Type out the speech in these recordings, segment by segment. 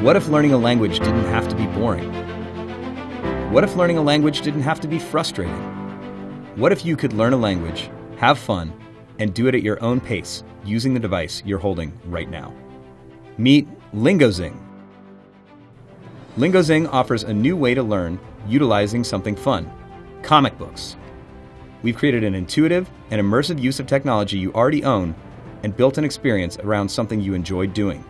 What if learning a language didn't have to be boring? What if learning a language didn't have to be frustrating? What if you could learn a language, have fun, and do it at your own pace using the device you're holding right now? Meet LingoZing. LingoZing offers a new way to learn utilizing something fun comic books. We've created an intuitive and immersive use of technology you already own and built an experience around something you enjoy doing.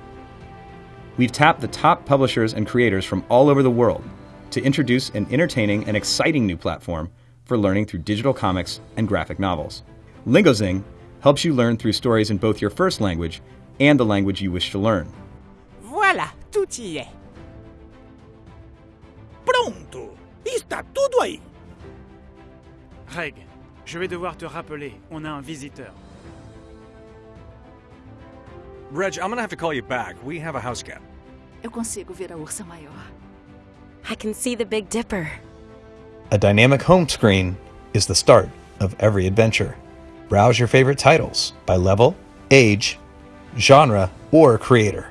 We've tapped the top publishers and creators from all over the world to introduce an entertaining and exciting new platform for learning through digital comics and graphic novels. LingoZing helps you learn through stories in both your first language and the language you wish to learn. Voilà, tout y est. Pronto! Está tudo aí! Reg, je vais devoir te rappeler, on a un visiteur. Reg, I'm gonna have to call you back. We have a house cat. Eu consigo ver a ursa maior. I can see the Big Dipper. A dynamic home screen is the start of every adventure. Browse your favorite titles by level, age, genre, or creator.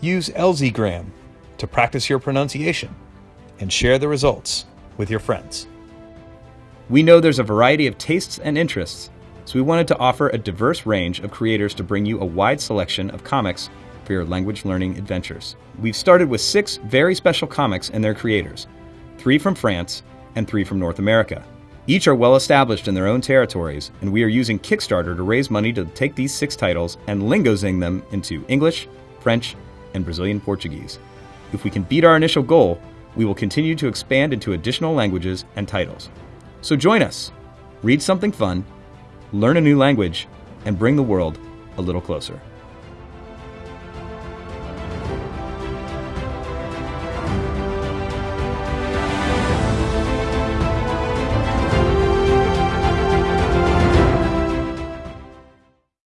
Use LZgram to practice your pronunciation and share the results with your friends. We know there's a variety of tastes and interests, so we wanted to offer a diverse range of creators to bring you a wide selection of comics for your language learning adventures. We've started with six very special comics and their creators three from France and three from North America. Each are well established in their own territories, and we are using Kickstarter to raise money to take these six titles and lingozing them into English, French, and Brazilian Portuguese. If we can beat our initial goal, we will continue to expand into additional languages and titles. So join us, read something fun, learn a new language, and bring the world a little closer.